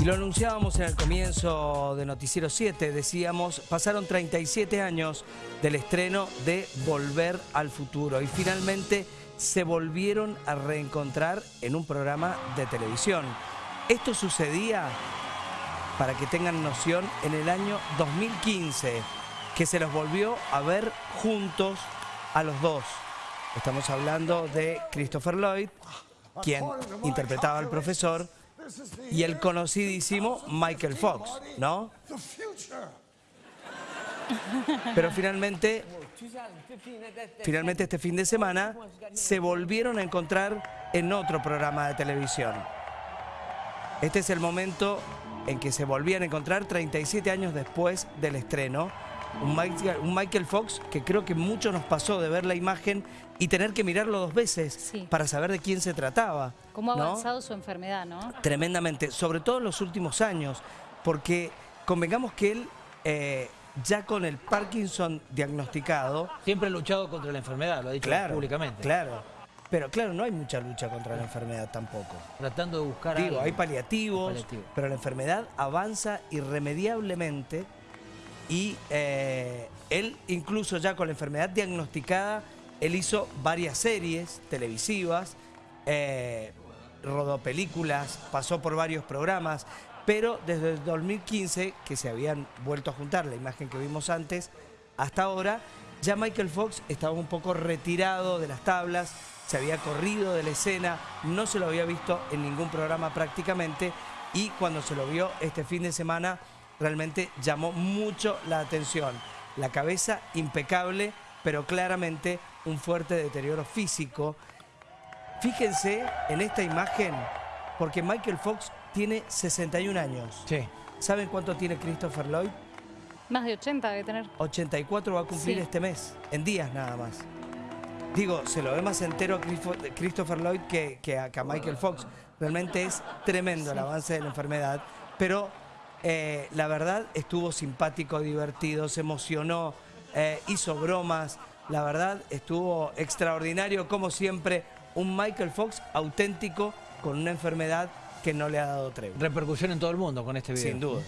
Y lo anunciábamos en el comienzo de Noticiero 7, decíamos, pasaron 37 años del estreno de Volver al Futuro y finalmente se volvieron a reencontrar en un programa de televisión. Esto sucedía, para que tengan noción, en el año 2015, que se los volvió a ver juntos a los dos. Estamos hablando de Christopher Lloyd, quien interpretaba al profesor, y el conocidísimo Michael Fox, ¿no? Pero finalmente, finalmente este fin de semana se volvieron a encontrar en otro programa de televisión. Este es el momento en que se volvían a encontrar 37 años después del estreno un Michael, Fox que creo que mucho nos pasó de ver la imagen y tener que mirarlo dos veces para saber de quién se trataba. Cómo ha avanzado su enfermedad, ¿no? Tremendamente, sobre todo en los últimos años, porque convengamos que él... Eh, ya con el Parkinson diagnosticado... Siempre ha luchado contra la enfermedad, lo ha dicho públicamente. Claro, pero claro, no hay mucha lucha contra la enfermedad tampoco. Tratando de buscar Digo, hay paliativos, pero la enfermedad avanza irremediablemente y eh, él incluso ya con la enfermedad diagnosticada, él hizo varias series televisivas, eh, rodó películas, pasó por varios programas, pero desde el 2015, que se habían vuelto a juntar, la imagen que vimos antes, hasta ahora, ya Michael Fox estaba un poco retirado de las tablas, se había corrido de la escena, no se lo había visto en ningún programa prácticamente, y cuando se lo vio este fin de semana, realmente llamó mucho la atención. La cabeza impecable, pero claramente un fuerte deterioro físico. Fíjense en esta imagen, porque Michael Fox tiene 61 años. Sí. ¿Saben cuánto tiene Christopher Lloyd? Más de 80 debe tener. 84 va a cumplir este mes, en días nada más. Digo, se lo ve más entero a Christopher Lloyd que, que a Michael Fox. Realmente es tremendo el avance de la enfermedad, pero eh, la verdad estuvo simpático, divertido, se emocionó, eh, hizo bromas. La verdad estuvo extraordinario, como siempre, un Michael Fox auténtico con una enfermedad que no le ha dado tregua. Repercusión en todo el mundo con este video. Sin duda.